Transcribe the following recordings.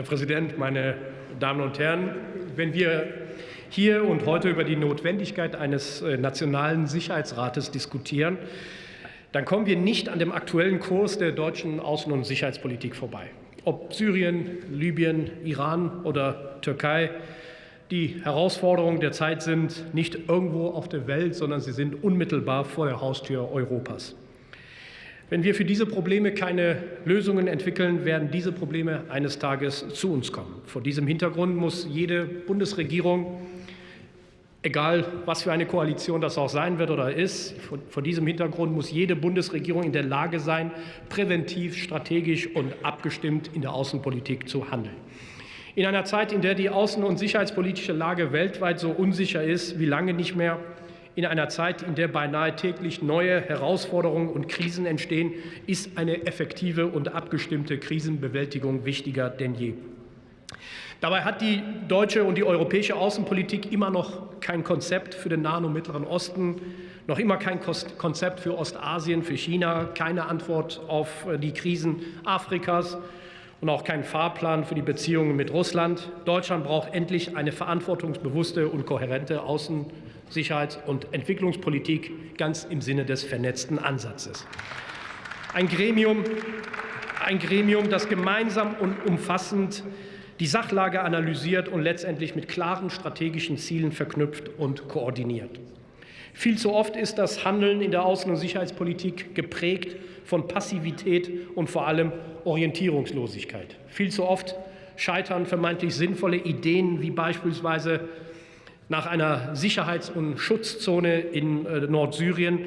Herr Präsident, meine Damen und Herren! Wenn wir hier und heute über die Notwendigkeit eines äh, nationalen Sicherheitsrates diskutieren, dann kommen wir nicht an dem aktuellen Kurs der deutschen Außen- und Sicherheitspolitik vorbei. Ob Syrien, Libyen, Iran oder Türkei, die Herausforderungen der Zeit sind nicht irgendwo auf der Welt, sondern sie sind unmittelbar vor der Haustür Europas. Wenn wir für diese Probleme keine Lösungen entwickeln, werden diese Probleme eines Tages zu uns kommen. Vor diesem Hintergrund muss jede Bundesregierung, egal was für eine Koalition das auch sein wird oder ist, vor, diesem Hintergrund muss jede Bundesregierung in der Lage sein, präventiv, strategisch und abgestimmt in der Außenpolitik zu handeln. In einer Zeit, in der die außen- und sicherheitspolitische Lage weltweit so unsicher ist wie lange nicht mehr, in einer Zeit, in der beinahe täglich neue Herausforderungen und Krisen entstehen, ist eine effektive und abgestimmte Krisenbewältigung wichtiger denn je. Dabei hat die deutsche und die europäische Außenpolitik immer noch kein Konzept für den Nahen und Mittleren Osten, noch immer kein Konzept für Ostasien, für China, keine Antwort auf die Krisen Afrikas und auch keinen Fahrplan für die Beziehungen mit Russland. Deutschland braucht endlich eine verantwortungsbewusste und kohärente Außen- Sicherheits- und Entwicklungspolitik ganz im Sinne des vernetzten Ansatzes. Ein Gremium, ein Gremium, das gemeinsam und umfassend die Sachlage analysiert und letztendlich mit klaren strategischen Zielen verknüpft und koordiniert. Viel zu oft ist das Handeln in der Außen- und Sicherheitspolitik geprägt von Passivität und vor allem Orientierungslosigkeit. Viel zu oft scheitern vermeintlich sinnvolle Ideen wie beispielsweise nach einer Sicherheits- und Schutzzone in äh, Nordsyrien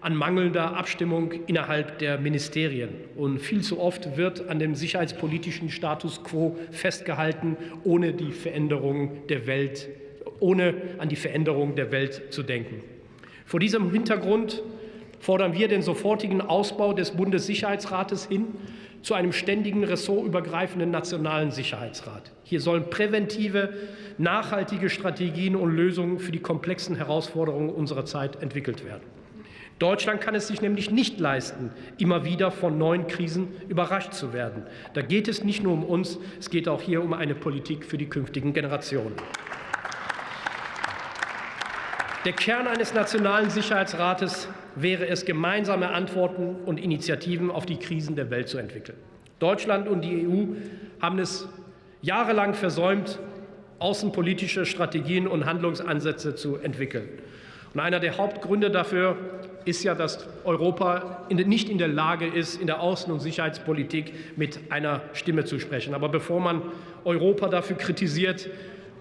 an mangelnder Abstimmung innerhalb der Ministerien. Und viel zu oft wird an dem sicherheitspolitischen Status quo festgehalten, ohne die Veränderung der Welt, ohne an die Veränderung der Welt zu denken. Vor diesem Hintergrund fordern wir den sofortigen Ausbau des Bundessicherheitsrates hin zu einem ständigen ressortübergreifenden nationalen Sicherheitsrat. Hier sollen präventive, nachhaltige Strategien und Lösungen für die komplexen Herausforderungen unserer Zeit entwickelt werden. Deutschland kann es sich nämlich nicht leisten, immer wieder von neuen Krisen überrascht zu werden. Da geht es nicht nur um uns, es geht auch hier um eine Politik für die künftigen Generationen. Der Kern eines nationalen Sicherheitsrates wäre es, gemeinsame Antworten und Initiativen auf die Krisen der Welt zu entwickeln. Deutschland und die EU haben es jahrelang versäumt, außenpolitische Strategien und Handlungsansätze zu entwickeln. Und einer der Hauptgründe dafür ist ja, dass Europa nicht in der Lage ist, in der Außen- und Sicherheitspolitik mit einer Stimme zu sprechen. Aber bevor man Europa dafür kritisiert,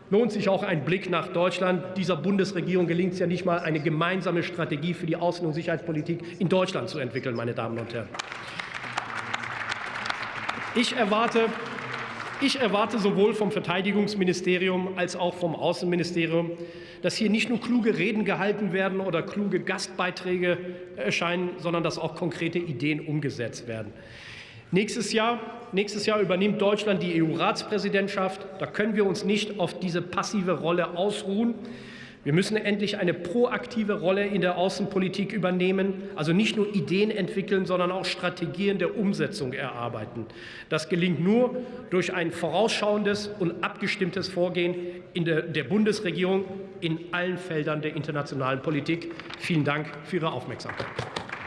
lohnt sich auch ein Blick nach Deutschland. Dieser Bundesregierung gelingt es ja nicht mal, eine gemeinsame Strategie für die Außen- und Sicherheitspolitik in Deutschland zu entwickeln, meine Damen und Herren. Ich erwarte, ich erwarte sowohl vom Verteidigungsministerium als auch vom Außenministerium, dass hier nicht nur kluge Reden gehalten werden oder kluge Gastbeiträge erscheinen, sondern dass auch konkrete Ideen umgesetzt werden. Nächstes Jahr, nächstes Jahr übernimmt Deutschland die EU-Ratspräsidentschaft. Da können wir uns nicht auf diese passive Rolle ausruhen. Wir müssen endlich eine proaktive Rolle in der Außenpolitik übernehmen, also nicht nur Ideen entwickeln, sondern auch Strategien der Umsetzung erarbeiten. Das gelingt nur durch ein vorausschauendes und abgestimmtes Vorgehen in der, der Bundesregierung in allen Feldern der internationalen Politik. Vielen Dank für Ihre Aufmerksamkeit.